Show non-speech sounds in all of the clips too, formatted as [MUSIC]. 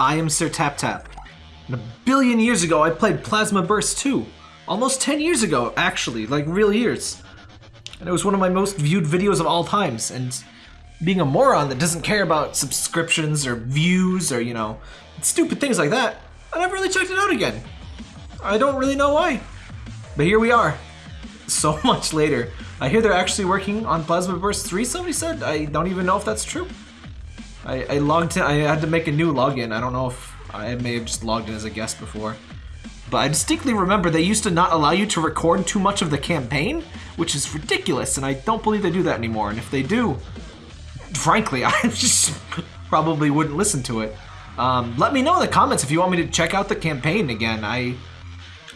I am Sir Tap Tap. And a billion years ago, I played Plasma Burst 2. Almost 10 years ago, actually, like real years. And it was one of my most viewed videos of all times. And being a moron that doesn't care about subscriptions or views or, you know, stupid things like that, I never really checked it out again. I don't really know why. But here we are. [LAUGHS] So much later. I hear they're actually working on Plasma Burst 3, somebody said. I don't even know if that's true. I, I logged in, I had to make a new login. I don't know if I may have just logged in as a guest before. But I distinctly remember they used to not allow you to record too much of the campaign, which is ridiculous, and I don't believe they do that anymore. And if they do, frankly, [LAUGHS] I just probably wouldn't listen to it. Um, let me know in the comments if you want me to check out the campaign again. I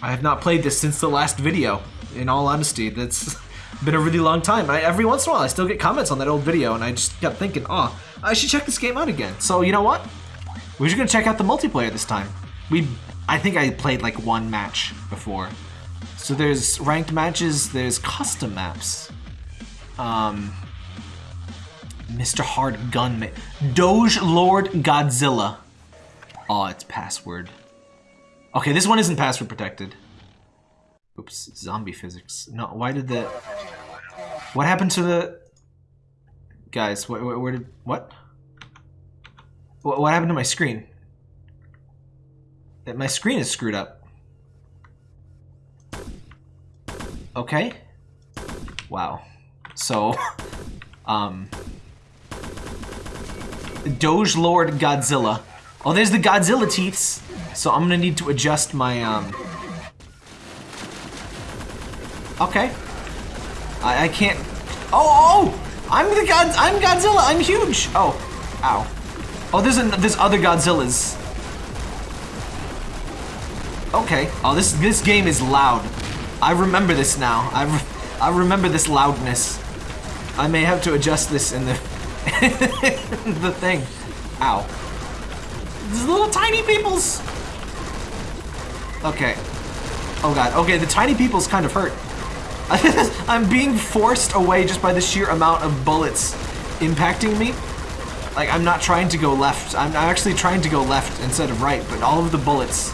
I have not played this since the last video, in all honesty. That's been a really long time. I, every once in a while, I still get comments on that old video, and I just kept thinking, oh, I should check this game out again. So, you know what? We're just gonna check out the multiplayer this time. We, I think I played like one match before. So there's ranked matches, there's custom maps. Um, Mr. Hard Gunman. Doge Lord Godzilla. Oh, it's password. Okay, this one isn't password protected. Oops, zombie physics. No, why did the... What happened to the... Guys, where, where, where did... What? what? What happened to my screen? That My screen is screwed up. Okay. Wow. So, [LAUGHS] um... Doge Lord Godzilla. Oh, there's the Godzilla teeths. So I'm gonna need to adjust my, um... Okay. I, I can't... Oh, oh! oh! I'm the God... I'm Godzilla! I'm huge! Oh. Ow. Oh, there's, a, there's other Godzillas. Okay. Oh, this this game is loud. I remember this now. I, re I remember this loudness. I may have to adjust this in the [LAUGHS] the thing. Ow. These little tiny peoples. Okay. Oh god. Okay, the tiny peoples kind of hurt. [LAUGHS] I'm being forced away just by the sheer amount of bullets impacting me. Like, I'm not trying to go left. I'm actually trying to go left instead of right, but all of the bullets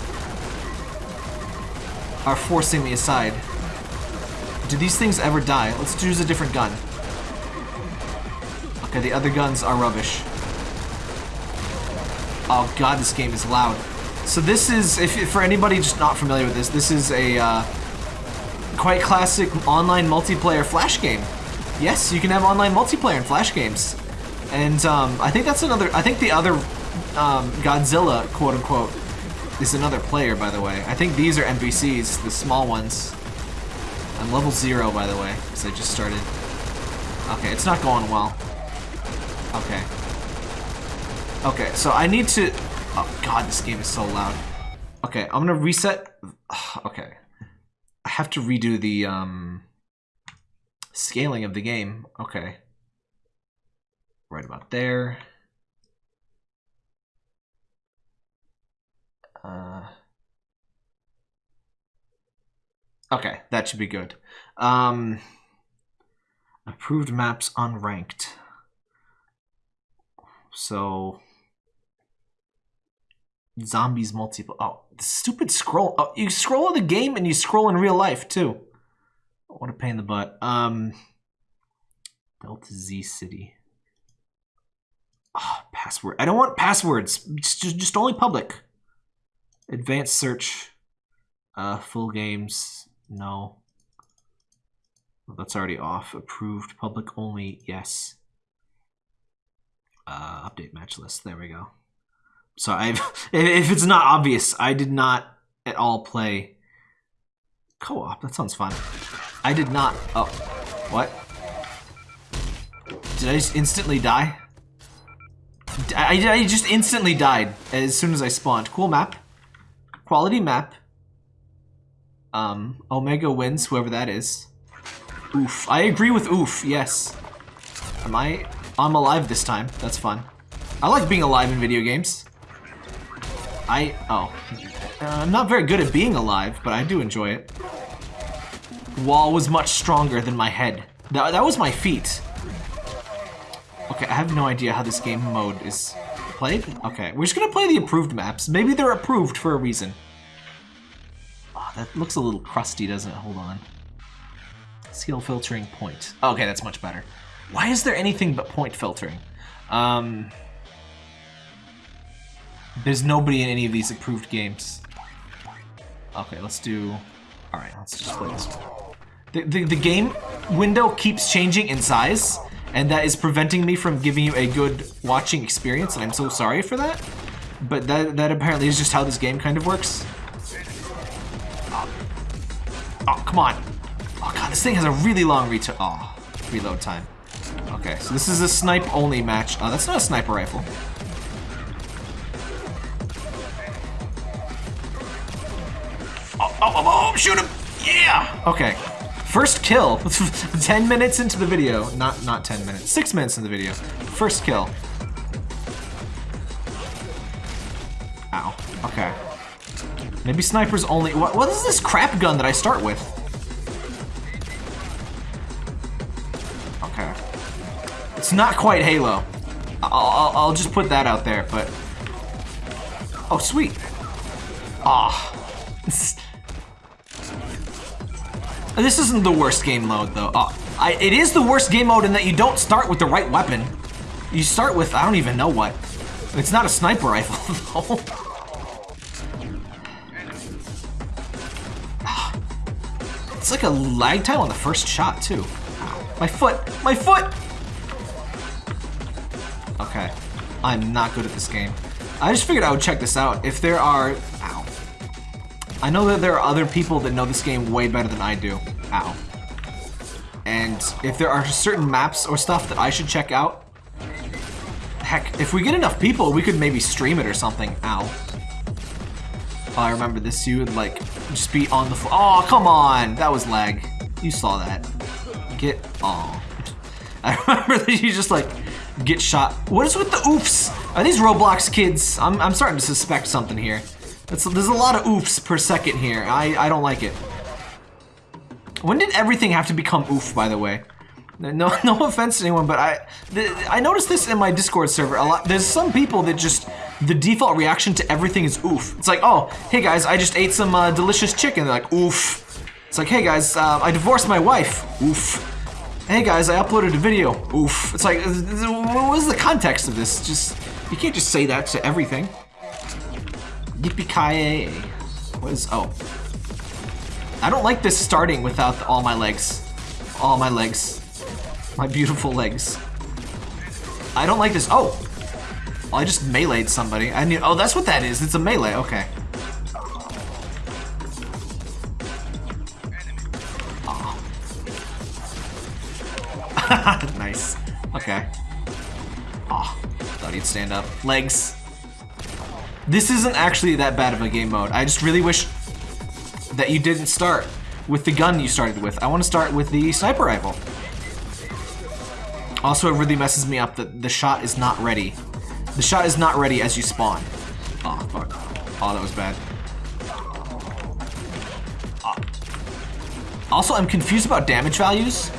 are forcing me aside. Do these things ever die? Let's choose a different gun. Okay, the other guns are rubbish. Oh god, this game is loud. So this is, if, for anybody just not familiar with this, this is a uh, quite classic online multiplayer Flash game. Yes, you can have online multiplayer in Flash games. And um, I think that's another, I think the other um, Godzilla, quote unquote, is another player, by the way. I think these are NPCs, the small ones. I'm level zero, by the way, because I just started. Okay, it's not going well. Okay. Okay, so I need to... Oh, God, this game is so loud. Okay, I'm gonna reset... [SIGHS] Okay. I have to redo the, um... Scaling of the game. Okay. Right about there. Uh... Okay, that should be good. Um, approved maps unranked. So zombies multiple. Oh, stupid scroll. Oh, you scroll in the game and you scroll in real life too. What a pain in the butt. Um, Delta Z City. Oh, password. I don't want passwords. Just, just only public. Advanced search. Uh, full games. No. Well, that's already off. Approved. Public only. Yes. Uh, update match list. There we go. So I've, [LAUGHS] if it's not obvious, I did not at all play co-op. That sounds fun. I did not. Oh, what? Did I just instantly die? I, I just instantly died as soon as I spawned. Cool map. Quality map. Um, Omega wins, whoever that is. Oof. I agree with oof, yes. Am I... I'm alive this time. That's fun. I like being alive in video games. I... Oh. Uh, I'm not very good at being alive, but I do enjoy it. Wall was much stronger than my head. That, that was my feet. Okay, I have no idea how this game mode is played? Okay, we're just gonna play the approved maps. Maybe they're approved for a reason. Oh, that looks a little crusty, doesn't it? Hold on. Seal filtering point. Okay, that's much better. Why is there anything but point filtering? Um, there's nobody in any of these approved games. Okay, let's do... Alright, let's just play this one. The, the, the game window keeps changing in size, and that is preventing me from giving you a good watching experience, and I'm so sorry for that. But that, that apparently is just how this game kind of works. Oh, come on. Oh god, this thing has a really long. Oh, reload time. Okay, so this is a snipe only match. Oh, that's not a sniper rifle. Oh, oh, oh, oh, shoot him! Yeah! Okay. First kill. [LAUGHS] 10 minutes into the video. Not not 10 minutes. 6 minutes in the video. First kill. Ow. Okay. Maybe snipers only... What, what is this crap gun that I start with? Okay. It's not quite Halo. I'll, I'll, I'll just put that out there, but... Oh, sweet. Ah. This isn't the worst game mode, though. Uh, I, it is the worst game mode in that you don't start with the right weapon. You start with, I don't even know what. It's not a sniper rifle, [LAUGHS] though. It's like a lag time on the first shot, too. My foot! My foot! Okay. I'm not good at this game. I just figured I would check this out. If there are I know that there are other people that know this game way better than I do. Ow. And if there are certain maps or stuff that I should check out, heck, if we get enough people, we could maybe stream it or something. Ow. Oh, I remember this. You would, like, just be on the floor. Oh, come on! That was lag. You saw that. Get... Oh. [LAUGHS] I remember that you just, like, get shot. What is with the oofs? Are these Roblox kids? I'm, I'm starting to suspect something here. That's, there's a lot of oofs per second here. I, I don't like it. When did everything have to become oof, by the way? No, [LAUGHS] no offense to anyone, but I, I noticed this in my Discord server a lot. There's some people that just the default reaction to everything is oof. It's like, oh, hey guys, I just ate some uh, delicious chicken. They're like, oof. It's like, hey guys, uh, I divorced my wife. Oof. Hey guys, I uploaded a video. Oof. It's like, what is the context of this? Just, you can't just say that to everything. Yippee-ki-yay. What is... Oh. I don't like this starting without all my legs. All my legs. My beautiful legs. I don't like this. Oh! I just meleeed somebody. I knew... Oh, that's what that is. It's a melee. Okay. Oh. [LAUGHS] nice. Okay. Oh, thought he'd stand up. Legs. This isn't actually that bad of a game mode. I just really wish that you didn't start with the gun you started with. I want to start with the sniper rifle. Also, it really messes me up that the shot is not ready. The shot is not ready as you spawn. Oh, fuck. Oh, that was bad. Oh. Also, I'm confused about damage values.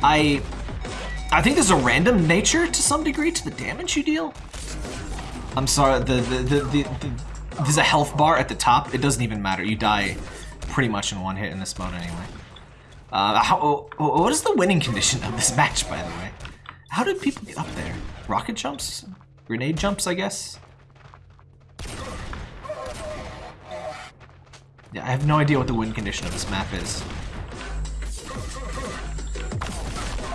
I... I think there's a random nature to some degree to the damage you deal. I'm sorry, the, the, the, the, there's a health bar at the top. It doesn't even matter. You die pretty much in one hit in this mode anyway. Uh, how, oh, oh, what is the winning condition of this match, by the way? How did people get up there? Rocket jumps? Grenade jumps, I guess? Yeah, I have no idea what the win condition of this map is.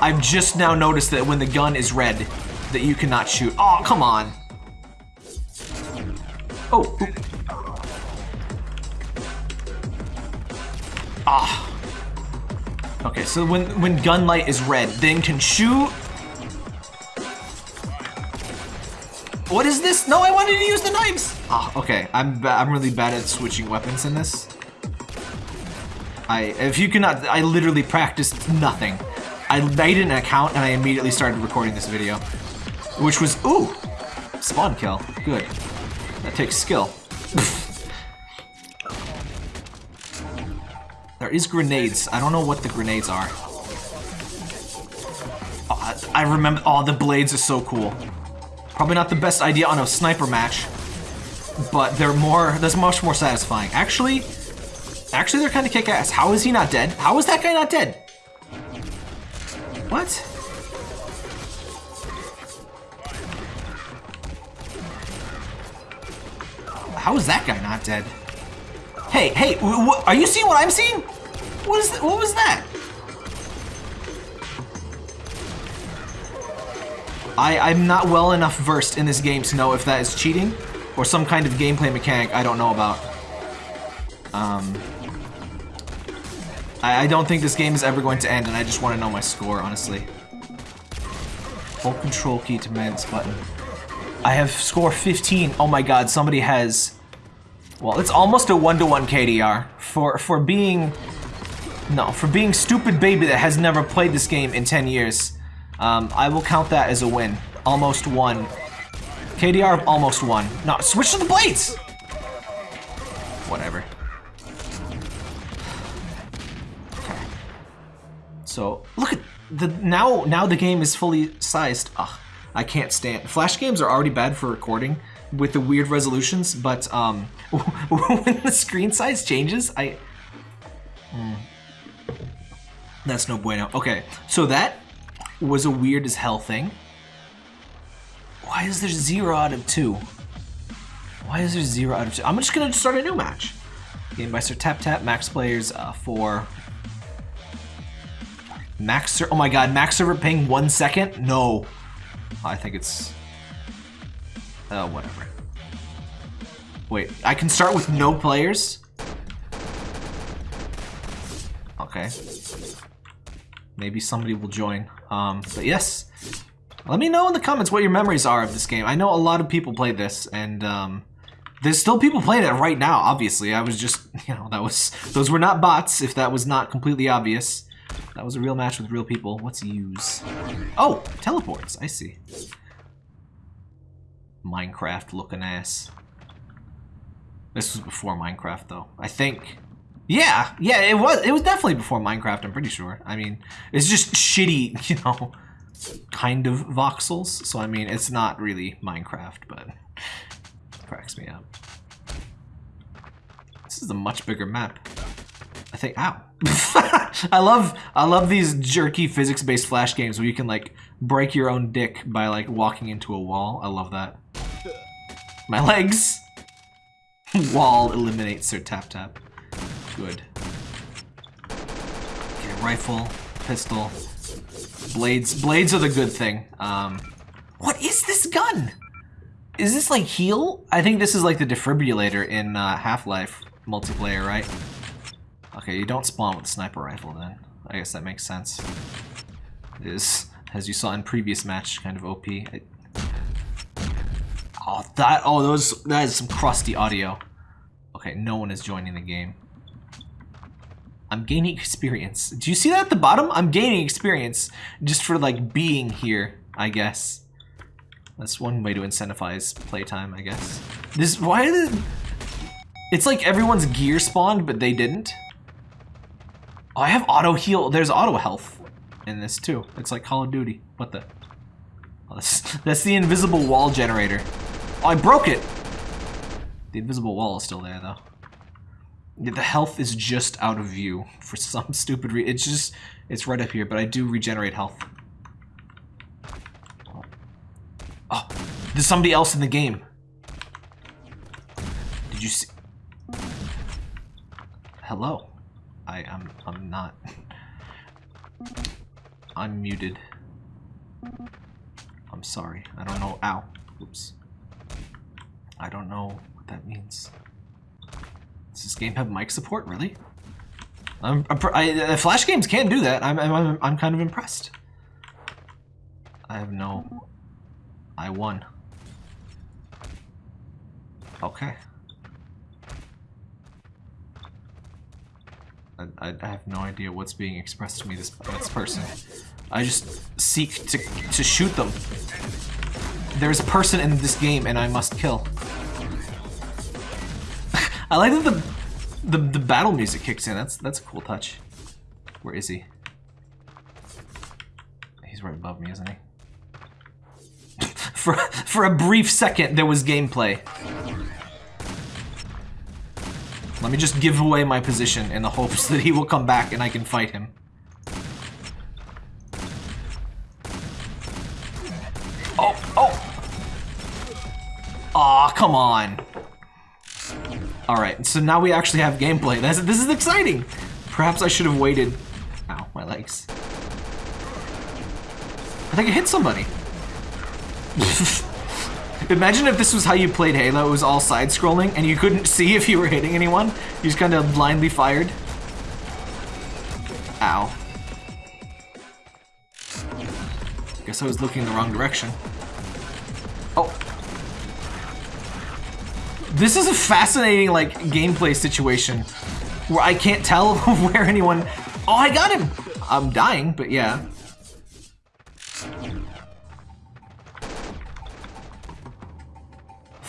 I've just now noticed that when the gun is red, that you cannot shoot. Oh, come on. Oh. Ah. Okay, so when when gun light is red, then can shoot. What is this? No, I wanted to use the knives. Ah, okay. I'm I'm really bad at switching weapons in this. I if you cannot, I literally practiced nothing. I made an account and I immediately started recording this video, which was ooh, spawn kill. Good. That takes skill. [LAUGHS] there is grenades. I don't know what the grenades are. Oh, I, remember- oh, the blades are so cool. Probably not the best idea on a sniper match, but they're more, that's much more satisfying. Actually, actually they're kind of kick-ass. How is he not dead? How is that guy not dead? What? How is that guy not dead? Hey, hey, are you seeing what I'm seeing? What is that? What was that? I, I'm not well enough versed in this game to know if that is cheating or some kind of gameplay mechanic I don't know about. Um, I, I don't think this game is ever going to end, and I just want to know my score, honestly. Hold control key to man's button. I have score 15. Oh my god, somebody has... Well, it's almost a one-to-one -one KDR. For, for being... No, for being stupid baby that has never played this game in 10 years. Um, I will count that as a win. Almost won. KDR almost won. No, switch to the blades! Whatever. So, look at the now now the game is fully sized. Ugh, I can't stand Flash games are already bad for recording with the weird resolutions, but um [LAUGHS] when the screen size changes, I mm, that's no bueno. Okay, so that was a weird as hell thing. Why is there zero out of two? Why is there zero out of two? I'm just gonna start a new match. Game by Sir Tap Tap, max players uh, for max. Oh my god, max server ping one second? No, I think it's. Oh, whatever. Wait, I can start with no players? Okay. Maybe somebody will join. Um, but yes, let me know in the comments what your memories are of this game. I know a lot of people played this, and um, there's still people playing it right now, obviously. I was just, [LAUGHS] you know, that was, those were not bots, if that was not completely obvious. That was a real match with real people. What's use? Oh, teleports, I see. Minecraft looking ass. This was before Minecraft, though. I think. Yeah, yeah, it was. It was definitely before Minecraft. I'm pretty sure. I mean, it's just shitty, [LAUGHS] you know, kind of voxels. So I mean, it's not really Minecraft, but cracks me up. This is a much bigger map. I think. Ow! [LAUGHS] I love I love these jerky physics-based flash games where you can like break your own dick by like walking into a wall. I love that. My legs. [LAUGHS] Wall eliminates Sir Tap Tap. Good. Okay, rifle, pistol, blades. Blades are the good thing. Um, what is this gun? Is this like heal? I think this is like the defibrillator in uh, Half-Life multiplayer, right? Okay, you don't spawn with sniper rifle then. I guess that makes sense. It is, as you saw in previous match, kind of OP. I, oh, that, oh, those, that is some crusty audio. Okay, no one is joining the game. I'm gaining experience. Do you see that at the bottom? I'm gaining experience just for like being here, I guess. That's one way to incentivize playtime, I guess. This why did It's like everyone's gear spawned, but they didn't. Oh, I have auto heal. There's auto health in this too. It's like Call of Duty. What the? Oh, that's, [LAUGHS] that's the invisible wall generator. Oh, I broke it. The invisible wall is still there though. The health is just out of view for [LAUGHS] some stupid reason. It's just, it's right up here, but I do regenerate health. Oh, there's somebody else in the game. Did you see? Hello. I am, I'm, I'm not. [LAUGHS] I'm muted. I'm sorry. I don't know. Ow. Oops. I don't know what that means. Does this game have mic support? Really? I'm, I, uh, Flash games can do that. I'm, I'm, I'm kind of impressed. I have no... I won. Okay. I, I have no idea what's being expressed to me this, this person. I just seek to, to shoot them. There's a person in this game and I must kill. I like that the, the the battle music kicks in. That's that's a cool touch. Where is he? He's right above me, isn't he? For, for a brief second, there was gameplay. Let me just give away my position in the hopes that he will come back and I can fight him. Oh, oh! Aw, come on. Alright, so now we actually have gameplay. This is exciting! Perhaps I should have waited. Ow, my legs. I think I hit somebody. [LAUGHS] Imagine if this was how you played Halo, it was all side-scrolling, and you couldn't see if you were hitting anyone. You just kind of blindly fired. Ow. Guess I was looking in the wrong direction. Oh. This is a fascinating, like, gameplay situation where I can't tell [LAUGHS] where anyone... Oh, I got him! I'm dying, but yeah.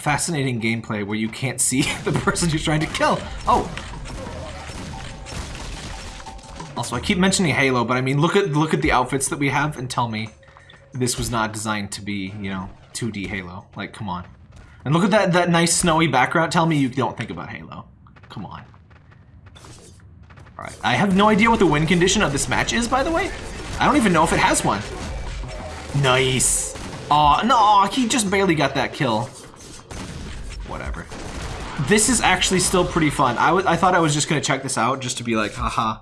fascinating gameplay where you can't see [LAUGHS] the person you're trying to kill. Oh! Also, I keep mentioning Halo, but I mean, look at look at the outfits that we have and tell me this was not designed to be, you know, 2D Halo. Like, come on. And look at that, that nice snowy background. Tell me you don't think about Halo. Come on. Alright, I have no idea what the win condition of this match is, by the way. I don't even know if it has one. Nice. Aw, oh, no, he just barely got that kill whatever. This is actually still pretty fun. I, I thought I was just gonna check this out just to be like, haha,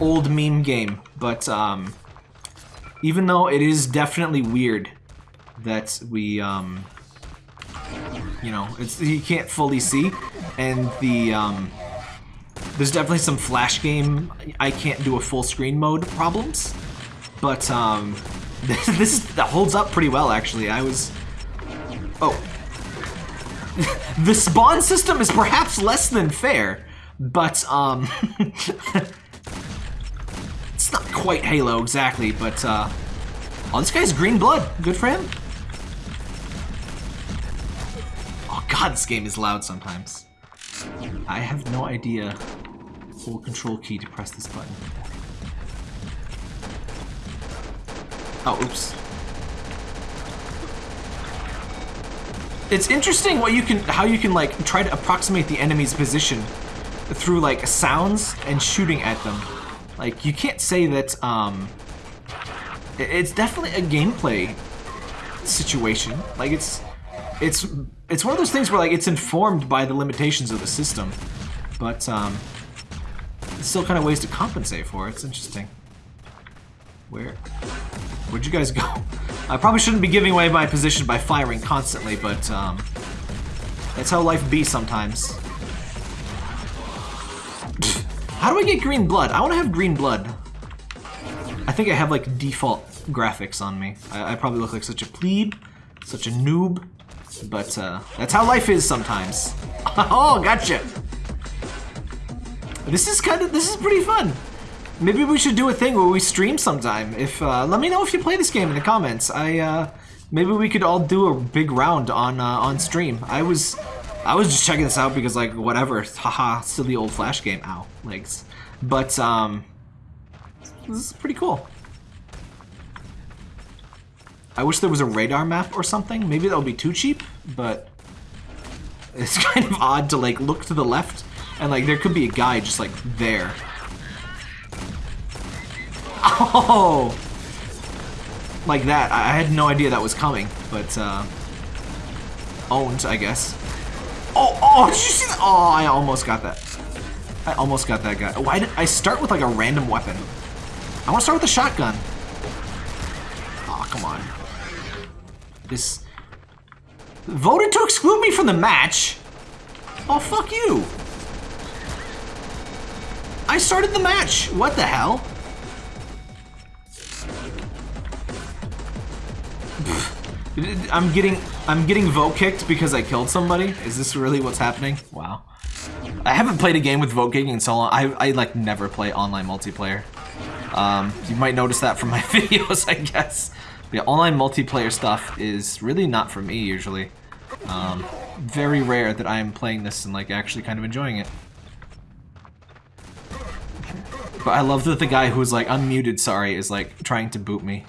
old meme game. But um, even though it is definitely weird that we, um, you know, it's you can't fully see, and the um, there's definitely some flash game I can't do a full screen mode problems, but um, [LAUGHS] this, this holds up pretty well actually. I was, oh, [LAUGHS] the spawn system is perhaps less than fair, but, um... [LAUGHS] it's not quite Halo, exactly, but, uh... Oh, this guy's green blood. Good for him. God, this game is loud sometimes. I have no idea. Hold control key to press this button. Oh, oops. It's interesting what you can, how you can like try to approximate the enemy's position through like sounds and shooting at them. Like you can't say that, um, it's definitely a gameplay situation. Like it's, it's, it's one of those things where like it's informed by the limitations of the system, but um, still kind of ways to compensate for it. It's interesting. Where? Where'd you guys go? [LAUGHS] I probably shouldn't be giving away my position by firing constantly, but um, that's how life be sometimes. How do I get green blood? I want to have green blood. I think I have like default graphics on me. I, I probably look like such a plebe, such a noob, but uh, that's how life is sometimes. [LAUGHS] oh, gotcha. This is kind of, this is pretty fun. Maybe we should do a thing where we stream sometime. If uh, Let me know if you play this game in the comments. I uh, Maybe we could all do a big round on uh, on stream. I was I was just checking this out because like whatever. Haha, silly old flash game. Ow, legs. But um, this is pretty cool. I wish there was a radar map or something. Maybe that would be too cheap, but it's [LAUGHS] kind of odd to like look to the left and like there could be a guy just like there Oh! Like that. I had no idea that was coming, but, uh... Owned, I guess. Oh, oh, did you see that? Oh, I almost got that. I almost got that guy. Why did I start with like a random weapon? I want to start with a shotgun. Oh, come on. This... Voted to exclude me from the match? Oh, fuck you. I started the match. What the hell? [SIGHS] I'm getting I'm getting vote kicked because I killed somebody. Is this really what's happening? Wow. I haven't played a game with vote kicking in so long. I, I like never play online multiplayer. Um, you might notice that from my [LAUGHS] videos, I guess. But yeah, online multiplayer stuff is really not for me usually. Um, very rare that I am playing this and like actually kind of enjoying it. But I love that the guy who's like unmuted, sorry, is like trying to boot me.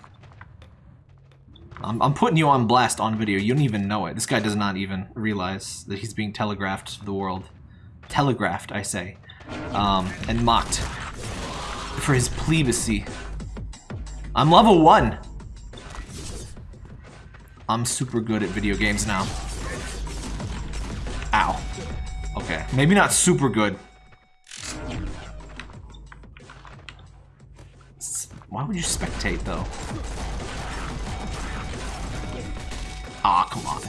I'm, I'm putting you on blast on video. You don't even know it. This guy does not even realize that he's being telegraphed to the world. Telegraphed, I say. Um, and mocked. For his plebacy. I'm level 1! I'm super good at video games now. Ow. Okay, maybe not super good. Why would you spectate, though? Ah, come on.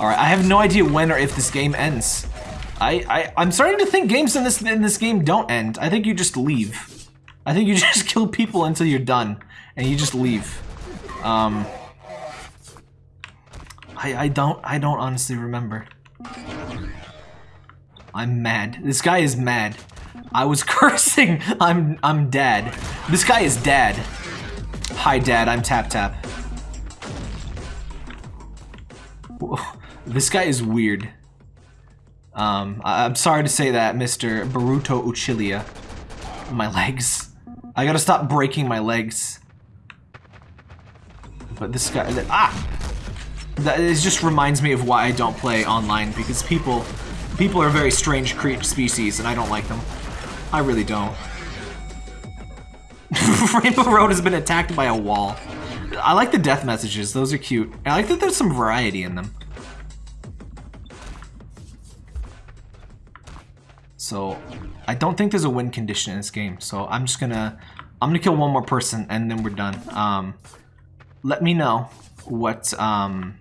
Alright, I have no idea when or if this game ends. I, I, I'm starting to think games in this in this game don't end. I think you just leave. I think you [LAUGHS] just kill people until you're done, and you just leave. Um, I, I don't, I don't honestly remember. I'm mad. This guy is mad. I was [LAUGHS] cursing. I'm, I'm dad. This guy is dad. Hi, dad. I'm Tap Tap. This guy is weird. Um, I am sorry to say that, Mr. Baruto Uchilia. My legs. I gotta stop breaking my legs. But this guy, ah! That it just reminds me of why I don't play online, because people, people are very strange creature species, and I don't like them. I really don't. [LAUGHS] Rainbow Road has been attacked by a wall. I like the death messages, those are cute. I like that there's some variety in them. So, I don't think there's a win condition in this game, so I'm just gonna... I'm gonna kill one more person, and then we're done. Um, let me know what, um...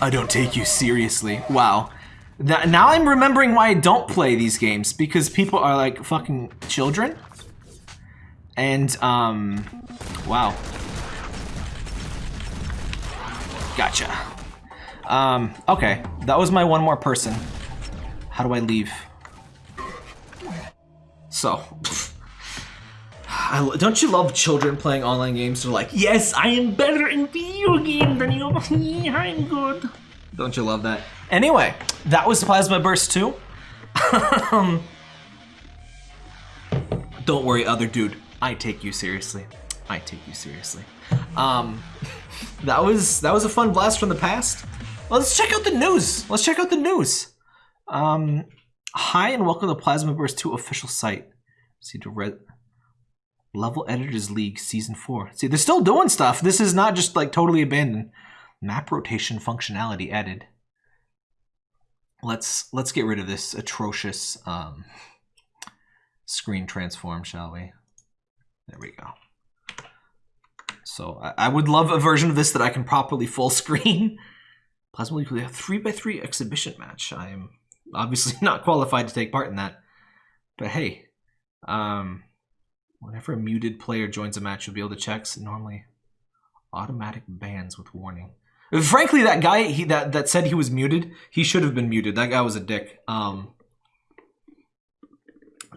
I don't take you seriously. Wow. That, now I'm remembering why I don't play these games, because people are like fucking children. And, um, wow. Gotcha. Um, okay. That was my one more person. How do I leave? So, [LAUGHS] I, don't you love children playing online games? They're like, yes, I am better in video games than you. [LAUGHS] I'm good. Don't you love that? Anyway, that was Plasma Burst 2. um, don't worry, other dude. I take you seriously. I take you seriously. Um, [LAUGHS] that was that was a fun blast from the past. Let's check out the news. Let's check out the news. Um, hi and welcome to Plasma Burst 2 official site. See to read Level Editors League Season 4. See, they're still doing stuff. This is not just like totally abandoned. Map rotation functionality added. Let's let's get rid of this atrocious um, screen transform, shall we? There we go. So I, I, would love a version of this that I can properly full screen. Plasma League we have 3x3 exhibition match. I am obviously [LAUGHS] not qualified to take part in that. But hey, um, whenever a muted player joins a match, you'll be able to check normally automatic bans with warning. Frankly, that guy he that that said he was muted, he should have been muted. That guy was a dick. Um,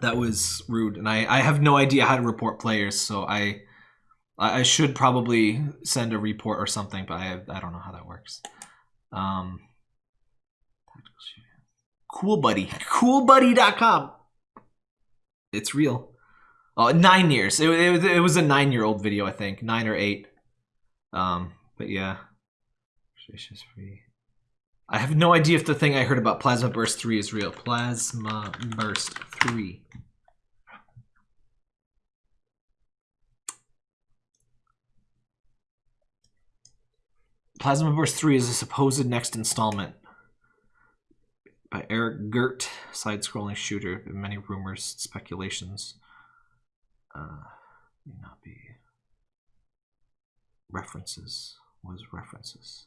that was rude, and I I have no idea how to report players, so I I should probably send a report or something, but I I don't know how that works. Um, cool buddy, coolbuddy.com. It's real. Oh, nine years. It, it, it was a nine year old video, I think, nine or eight. Um, but yeah. I have no idea if the thing I heard about Plasma Burst 3 is real. Plasma Burst 3. Plasma Burst 3 is a supposed next installment by Eric Gurt, side-scrolling shooter. Many rumors, speculations. Uh, may not be references. Was references?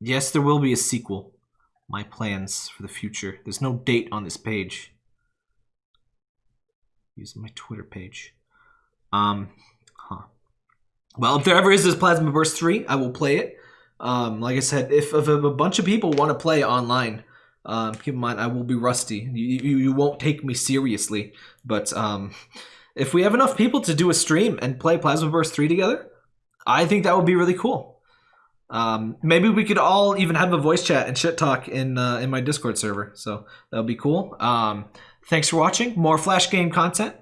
Yes, there will be a sequel. My plans for the future. There's no date on this page. Using my Twitter page. Um, huh. Well, if there ever is this Plasma Burst 3, I will play it. Um, like I said, if, if a bunch of people want to play online, um, keep in mind I will be rusty. You, you, you won't take me seriously. But um, if we have enough people to do a stream and play Plasma Burst 3 together, I think that would be really cool. Um, maybe we could all even have a voice chat and shit talk in uh, in my Discord server. So that would be cool. Um, thanks for watching. More Flash game content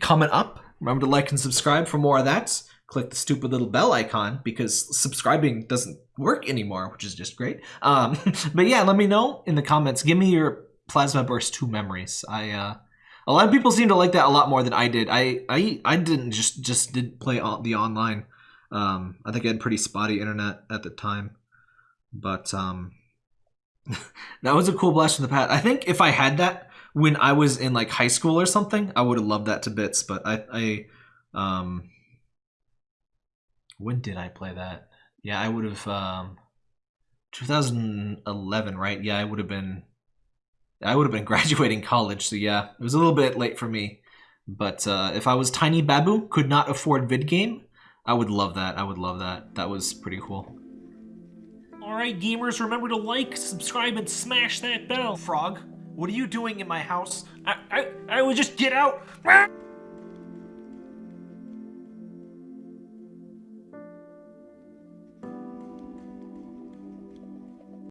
coming up. Remember to like and subscribe for more of that. Click the stupid little bell icon because subscribing doesn't work anymore, which is just great. Um, [LAUGHS] but yeah, let me know in the comments. Give me your Plasma Burst 2 memories. I uh, a lot of people seem to like that a lot more than I did. I I, I didn't just just did play the online. Um, I think I had pretty spotty internet at the time, but um, [LAUGHS] that was a cool blast from the past. I think if I had that when I was in like high school or something, I would have loved that to bits. But I, I um, when did I play that? Yeah, I would have um, 2011, right? Yeah, I would have been I would have been [LAUGHS] graduating college, so yeah, it was a little bit late for me. But uh, if I was Tiny Babu, could not afford vid game, I would love that. I would love that. That was pretty cool. Alright, gamers, remember to like, subscribe, and smash that bell. Frog, what are you doing in my house? I, I, I would just get out. [LAUGHS]